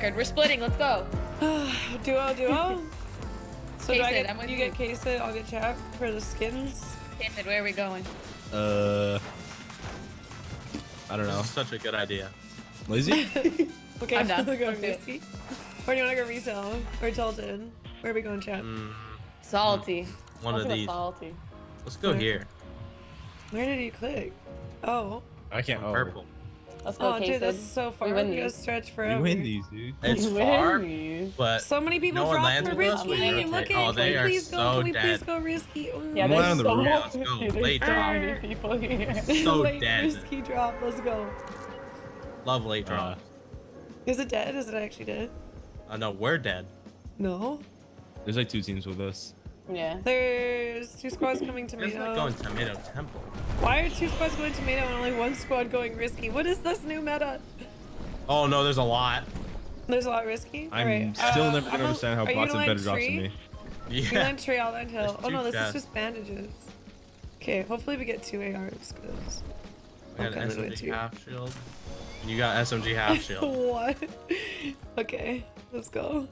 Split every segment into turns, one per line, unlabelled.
record. We're splitting. Let's go.
duo, duo. So do I get,
I'm with
you
you.
get case it, I'll get chap for the skins.
David, where are we going?
Uh, I don't know.
Such a good idea.
Lazy?
Okay,
I'm down.
We'll go
Let's do
risky. Or do you want to go resale or Tilted? Where are we going, chat?
Mm,
Salty.
one
Let's
of
go
these.
Salty.
Let's go
Where?
here.
Where did you click? Oh.
I can't. Oh.
purple.
Let's go,
Oh, dude,
Casey.
this is so far.
We win
We gotta
these.
stretch
You
forever.
win these, dude.
It's
We
far,
win.
but
So many people
No one
drop
lands
for risky.
we
Look at
Oh, they
Can
are
we please go?
so
Can we please go risky? Mm.
Yeah,
I'm
there's
on the
so
roof.
Let's go.
Dude, there's
Late
so many people here.
So
Late
dead.
risky drop. Let's go.
love late
Uh.
Is it dead? Is it actually dead?
Uh, no, we're dead.
No.
there's like two teams with us.
Yeah.
There's two squads coming
It's
tomato.
not going tomato temple.
Why are two squads going tomato and only one squad going risky? What is this new meta?
Oh no, there's a lot.
There's a lot risky.
I'm
Alright,
still
uh,
never
I'm
gonna understand how
are you
bots
gonna
have better
land
drops
tree?
than me.
You
Yeah.
land tree, I'll land hill.
There's
Oh no,
two
this is just bandages. Okay, hopefully we get two ARs, cause
I got
Okay,
an SMG half shield. You got SMG half shield.
what? okay, let's go.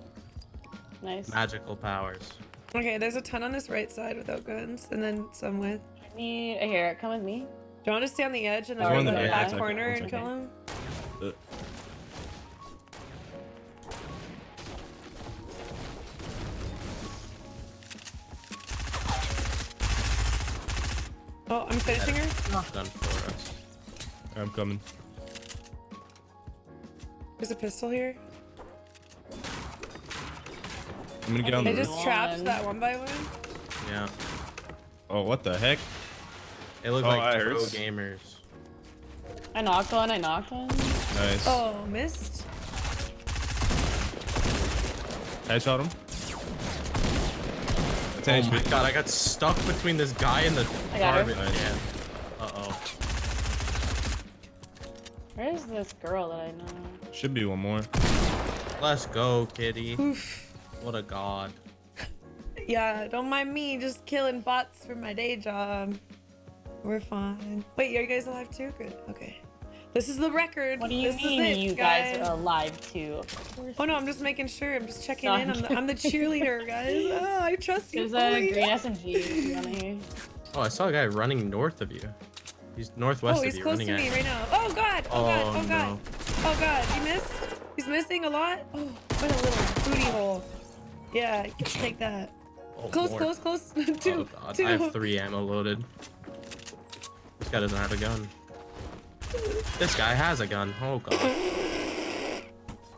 Nice.
Magical powers.
Okay, there's a ton on this right side without guns, and then some with.
I need a here. Come with me.
Do you want to stay on the edge and then go to
in
the
the
back
back.
One
corner
second,
and kill him?
Uh,
Oh, I'm finishing her.
Not done for us.
I'm coming.
There's a pistol here.
I'm gonna get on
I
the
just trapped that one by one.
Yeah.
Oh, what the heck?
It look
Oh,
like
that
pro
hurts.
gamers.
I knocked one. I knocked one.
Nice.
Oh, missed.
I shot him. That's
Oh my god, I got stuck between this guy and the
I got her.
garbage
Nice.
Uh oh.
Where is this girl that I know?
Should be one more.
Let's go, kitty.
Oof.
What a god.
Yeah, don't mind me just killing bots for my day job. We're fine. Wait, are you guys alive too? Good. Okay. This is the record.
What do you
this
mean
is it,
you guys are alive too? Of.
Oh no, I'm just making sure. I'm just checking
No,
in. I'm the, I'm the cheerleader, guys. Oh, I trust you.
There's a
fully.
green SMG. if You wanna hear?
Oh, I saw a guy running north of you. He's northwest
Oh,
of you.
Oh,
he's close
to me
at
right now. Oh god. Oh, god.
Oh,
Oh god.
no.
Oh god. He missed. He's missing a lot. Oh, what a little booty hole. Yeah, you can take that.
Oh,
Close,
more.
close, close. Oh, two,
oh god,
two.
I have three ammo loaded. This guy doesn't have a gun. This guy has a gun. Oh god.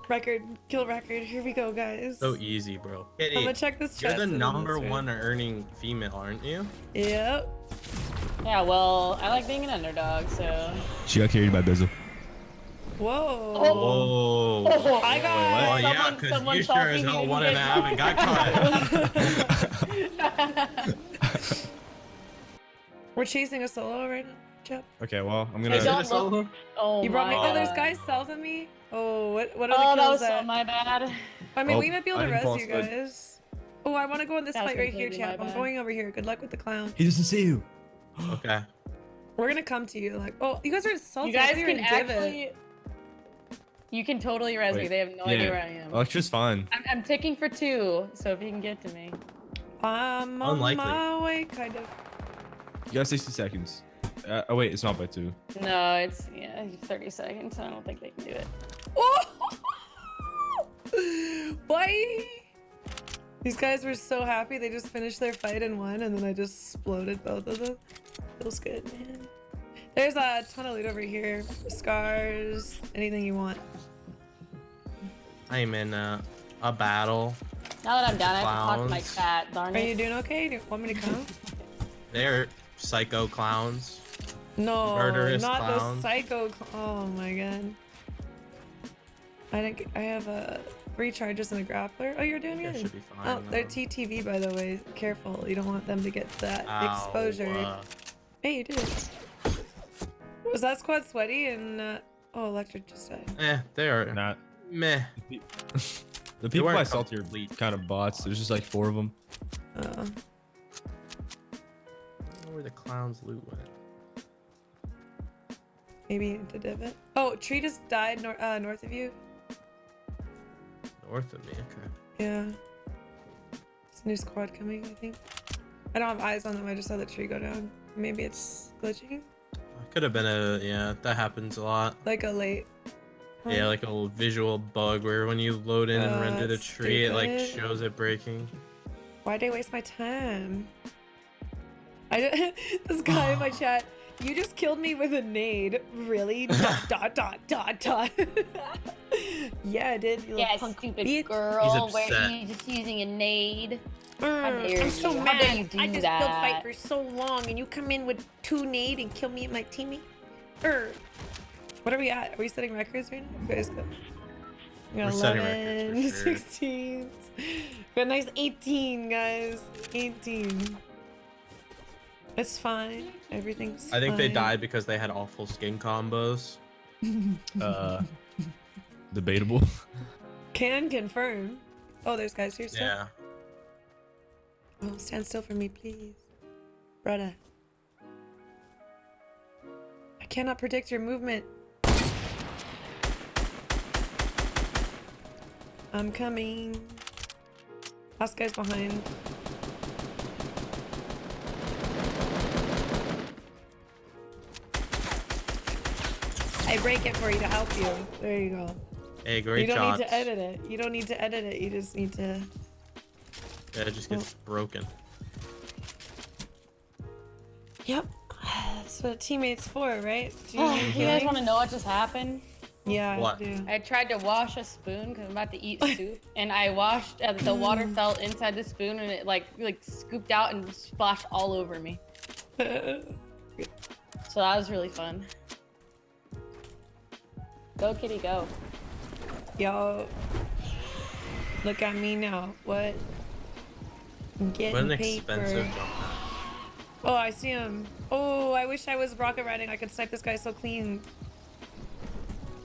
Record, kill record. Here we go, guys.
So easy, bro.
I'm gonna check this
you're the number one earning female, aren't you?
Yep.
Yeah, well, I like being an underdog, so.
She got carried by Bizzle.
Whoa.
Oh.
Oh,
I got-
Oh yeah,
someone-
because
someone
you sure as hell
didn't
one
get
and a half and got caught.
We're chasing a solo right now. Chap.
Okay, well, I'm gonna.
don't look- Oh
You brought me. Oh, there's
oh,
guys south of me. Oh, what? What are
Oh,
the
that
kills
was so my bad.
I mean,
Oh,
we might be able
I
to
didn't
res you guys. Oh, I want to go in this
That
fight right here,
completely
chap. I'm going over here. Good luck with the clown.
He doesn't see you.
okay.
We're gonna come to you. Like, oh, you guys are salty.
You
I
guys
you were
can
in divot.
Actually. You can totally res me. They have no
yeah.
idea where I am.
Electra's fine.
I'm, I'm ticking for two, so if you can get to me.
I'm on
Unlikely.
my way, kind of.
You got 60 seconds. Uh, oh wait, it's not by two.
No, it's yeah, 30 seconds. I don't think they can do it.
Oh! Bye. These guys were so happy. They just finished their fight and won, and then I just exploded both of them. Feels good, man. There's a ton of loot over here. Scars, anything you want.
I'm in uh, a battle.
Now that I'm down, I have to talk to my cat. Darn it.
Are
it.
you doing okay? Do you want me to come?
They're psycho clowns.
No,
Murderous
not
clowns.
the psycho. Oh my god. I didn't. I have a three charges and a grappler. Oh, you're doing
They
good.
should be fine.
Oh, they're
though.
TTV by the way. Careful, you don't want them to get that
Ow,
exposure.
uh,
Hey, you did it. Was that squad sweaty and uh, oh, electric just died.
eh, they are
Not.
Meh.
The people I salty are
complete.
kind of bots. There's just like four of them.
Uh,
I don't know where the clowns loot went.
maybe into divot. Oh, tree just died nor- uh, north of you.
North of me. Okay.
Yeah. It's a new squad coming, I think. I don't have eyes on them. I just saw the tree go down. Maybe it's glitching.
Could have been a yeah. That happens a lot.
Like a late.
Yeah, like a little visual bug where when you load in and
Uh,
render the tree, it like shows it breaking.
Why'd I waste my time? I ju- this guy in my chat. You just killed me with a nade. Really? Dot dot dot dot dot. yeah, I did. You
Yeah,
little punk
stupid
bitch.
girl. Where
upset.
you just using a nade?
Mm, I'm so
you. How
mad.
dare you
I just
that?
built fight for so long, and you come in with two nade and kill me and my teammate. Er. What are we at? Are we setting records right now? You guys go. We got
We're setting records
11,
for sure.
16. We got a nice 18, guys. 18. It's fine. Everything's
I think they died because they had awful skin combos.
Uh, debatable.
Can confirm. Oh, there's guys here still?
Yeah.
Oh, stand still for me, please. Brother. I cannot predict your movement. I'm coming. Last guy's behind. I break it for you to help you. There you go.
Hey, great
you don't
shots.
need to edit it. You don't need to edit it. You just need to.
Yeah, it just gets oh. broken.
Yep. That's what a teammate's for, right? Do you
Oh, you guys want to know what just happened?
Yeah,
What?
I do.
I tried to wash a spoon because I'm about to eat soup, and I washed. Uh, the water fell inside the spoon, and it like like scooped out and splashed all over me. So that was really fun. Go kitty, go!
Yo. Look at me now. What? I'm getting
What an
paper.
expensive jump.
Oh, I see him. Oh, I wish I was rocket riding. I could snipe this guy so clean.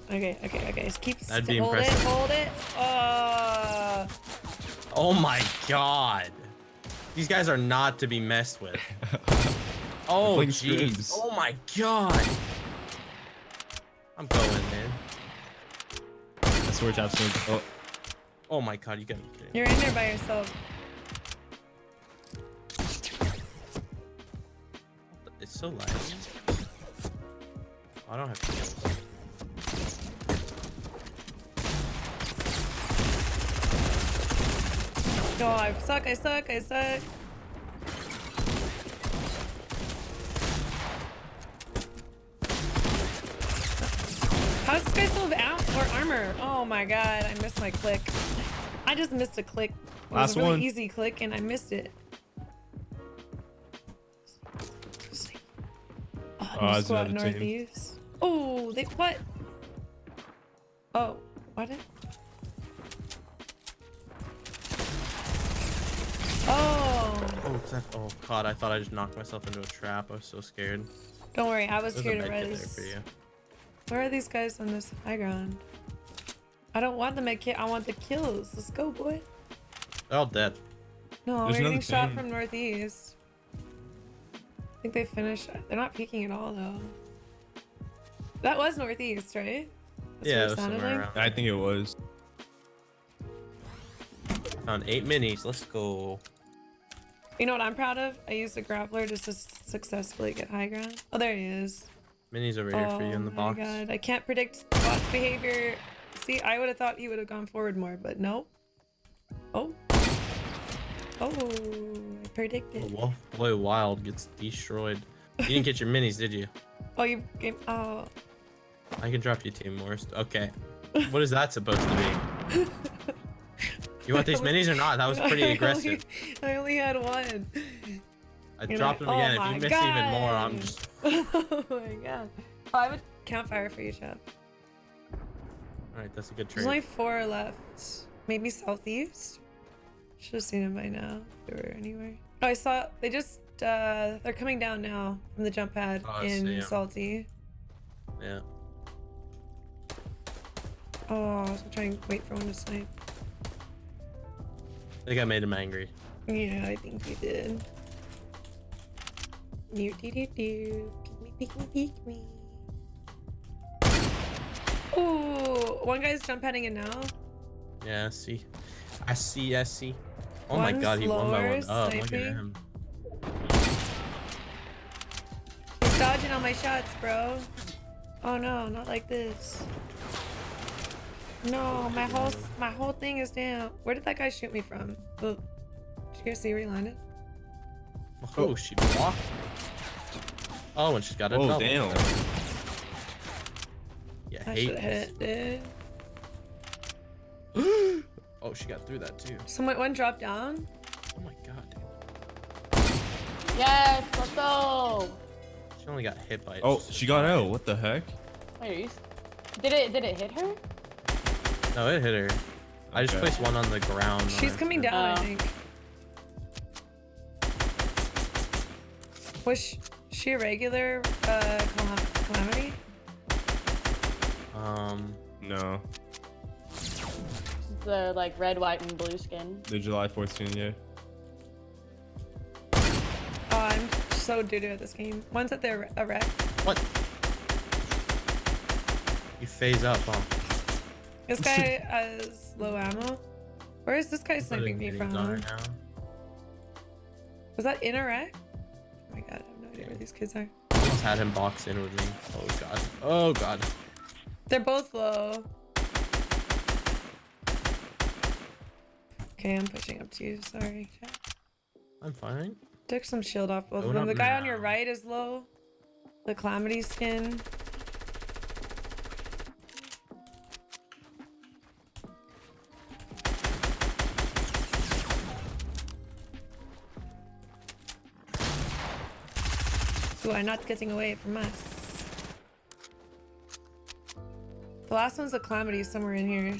Okay, okay, okay. Just keep
That'd be
hold
impressive.
it, hold it. Uh,
Oh my god. These guys are not to be messed with. Oh jeez. Oh my god. I'm going, man.
I swear to have Oh,
Oh my god, you gotta be kidding. me.
you're in there by yourself.
It's so laggy. I don't have kills.
Oh, I suck, I suck, I suck. How's this guy still have out or armor? Oh my god, I missed my click. I just missed a click. It was
Last
a really
one.
easy click and I missed it. Oh,
Oh,
squad northeast. Oh, they what? Oh, what?
That, oh god, I thought I just knocked myself into a trap. I was so scared.
don't worry, I was
There's
here
a
to
med there for you.
Where are these guys on this high ground? I don't want the med kit. I want the kills. Let's go, boy.
They're all dead.
No,
There's
we're getting
another
shot
team.
from northeast. I think they finished. They're not peeking at all, though. That was northeast, right? That's
yeah,
what
it
sounded
somewhere
like?
around.
I think it was.
Found eight minis. Let's go.
You know what I'm proud of? I used a grappler just to successfully get high ground. Oh, there he is.
Minis over here
oh
for you oh in the box.
Oh my god, I can't predict bot's behavior. See, I would have thought he would have gone forward more, but no. Oh. Oh, I predicted.
Oh, Wolf Boy Wild gets destroyed. You didn't get your minis, did you?
Oh, you gave. Oh.
I can drop you Team Worst. Okay. What is that supposed to be? You want these minis or not? That was pretty
I
aggressive.
only, I only had one.
I
You're
dropped
like,
them again.
"Oh
if you miss even more, I'm just.
oh my god. Oh, I would campfire for you, chap.
Alright, that's a good trade.
There's only four left. Maybe southeast? Should have seen them by now. If they were anywhere. Oh, I saw. They just. uh They're coming down now from the jump pad
Oh,
in
see 'em.
Salty.
Yeah.
Oh, I was trying to wait for one to snipe.
I think I made him angry.
Yeah, I think you did. Do do do do. Pick me, pick me, pick me. Ooh, one guy's jump heading in now.
Yeah, I see. I see, I see. Oh my god, he one by one. Oh, look at him.
He's dodging all my shots, bro. Oh no, not like this. No, my whole my whole thing is down. Where did that guy shoot me from? Oh, did you guys see where he landed?
Oh, she blocked. Oh, and she's got a
Oh, damn.
Yeah,
I
hate
hit it, dude.
Oh, she got through that too.
Someone one dropped down.
Oh my god, dude.
Yes, let's go.
She only got hit by.
Oh, she got
guy.
out. What the heck?
Wait, are you... Did it? Did it hit her?
No, it hit her. I just placed one on the ground.
She's coming
her.
down, I
Oh.
think. Was sh- she a regular uh, calamity?
Um,
No,
The like red, white, and blue skin.
the July 14th. Yeah.
Oh, I'm so doo doo at this game. One's at the a wreck.
what? You phase up, huh?
This guy has low ammo. Where is this guy sniping me from?
is on her now.
Was that in a wreck? Oh my god, I have no idea where these kids are.
Just had him box in with me. Oh god. Oh god.
They're both low. Okay, I'm pushing up to you. Sorry.
I'm fine.
Took some shield off both of them. The guy on your right is low. The calamity skin. Who are not getting away from us. The last one's a calamity somewhere in here.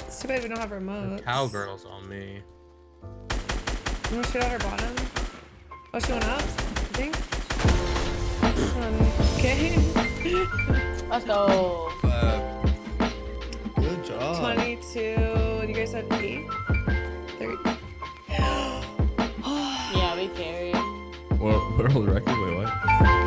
It's too bad we don't have
The
remotes.
cowgirl's on me.
I'm gonna shoot at her bottom. Oh, she went up, I think. Um, okay.
Let's go.
Good job.
22. You guys had 8?
world, world record. Wait, what?